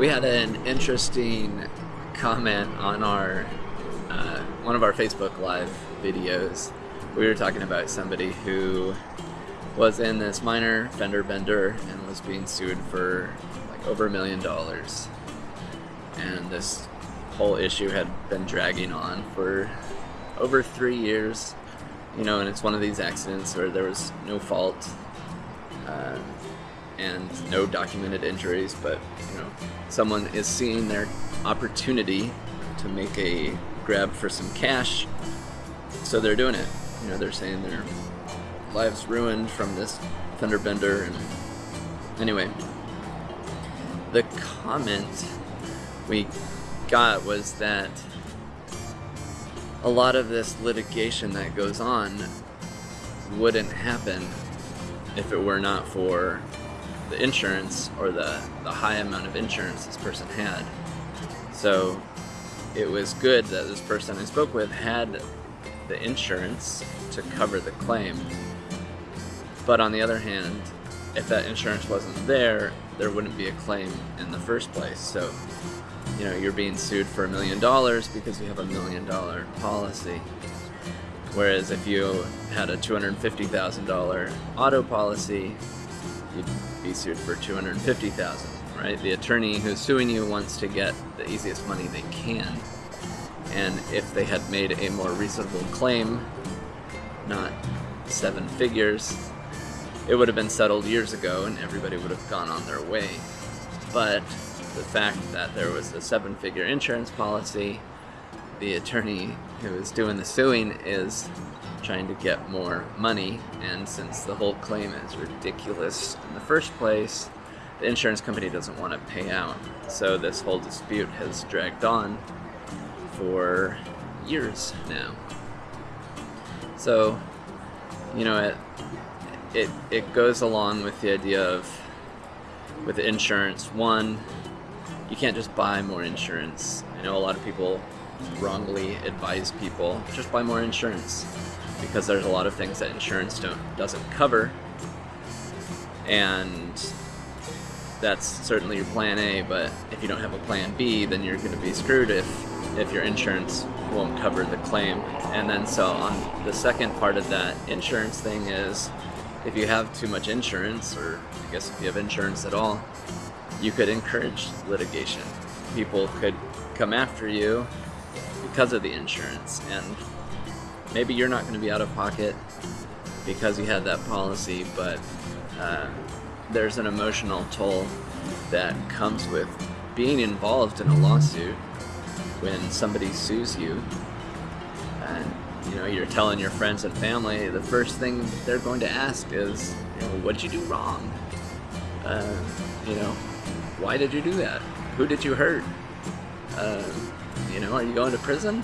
we had an interesting comment on our uh, one of our Facebook Live videos. We were talking about somebody who was in this minor fender bender and was being sued for like over a million dollars. And this whole issue had been dragging on for over three years. You know, and it's one of these accidents where there was no fault. Uh, and no documented injuries, but you know, someone is seeing their opportunity to make a grab for some cash, so they're doing it. You know, they're saying their lives ruined from this fender bender, and anyway, the comment we got was that a lot of this litigation that goes on wouldn't happen if it were not for the insurance or the, the high amount of insurance this person had. So it was good that this person I spoke with had the insurance to cover the claim. But on the other hand, if that insurance wasn't there, there wouldn't be a claim in the first place. So, you know, you're being sued for a million dollars because you have a million dollar policy. Whereas if you had a $250,000 auto policy, you'd be sued for 250000 right? The attorney who's suing you wants to get the easiest money they can. And if they had made a more reasonable claim, not seven figures, it would have been settled years ago and everybody would have gone on their way. But the fact that there was a seven figure insurance policy, the attorney who is doing the suing is trying to get more money, and since the whole claim is ridiculous in the first place, the insurance company doesn't want to pay out. So this whole dispute has dragged on for years now. So, you know, it it it goes along with the idea of with insurance. One, you can't just buy more insurance. I know a lot of people wrongly advise people just buy more insurance because there's a lot of things that insurance don't doesn't cover. And that's certainly your plan A but if you don't have a plan B then you're going to be screwed if if your insurance won't cover the claim. And then so on the second part of that insurance thing is if you have too much insurance or I guess if you have insurance at all you could encourage litigation. People could come after you because of the insurance and maybe you're not going to be out of pocket because you had that policy, but uh, there's an emotional toll that comes with being involved in a lawsuit when somebody sues you and you know you're telling your friends and family the first thing they're going to ask is you know what'd you do wrong? Uh, you know why did you do that? Who did you hurt? Uh, you know are you going to prison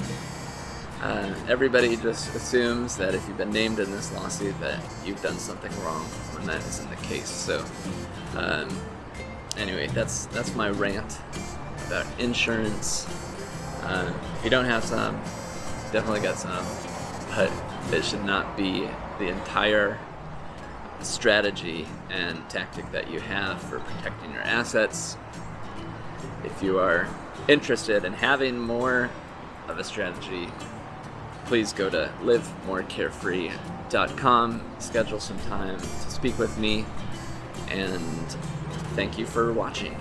uh, everybody just assumes that if you've been named in this lawsuit that you've done something wrong when that isn't the case. So um, anyway, that's that's my rant about insurance. Uh, if you don't have some, definitely got some, but it should not be the entire strategy and tactic that you have for protecting your assets. If you are interested in having more of a strategy please go to livemorecarefree.com, schedule some time to speak with me, and thank you for watching.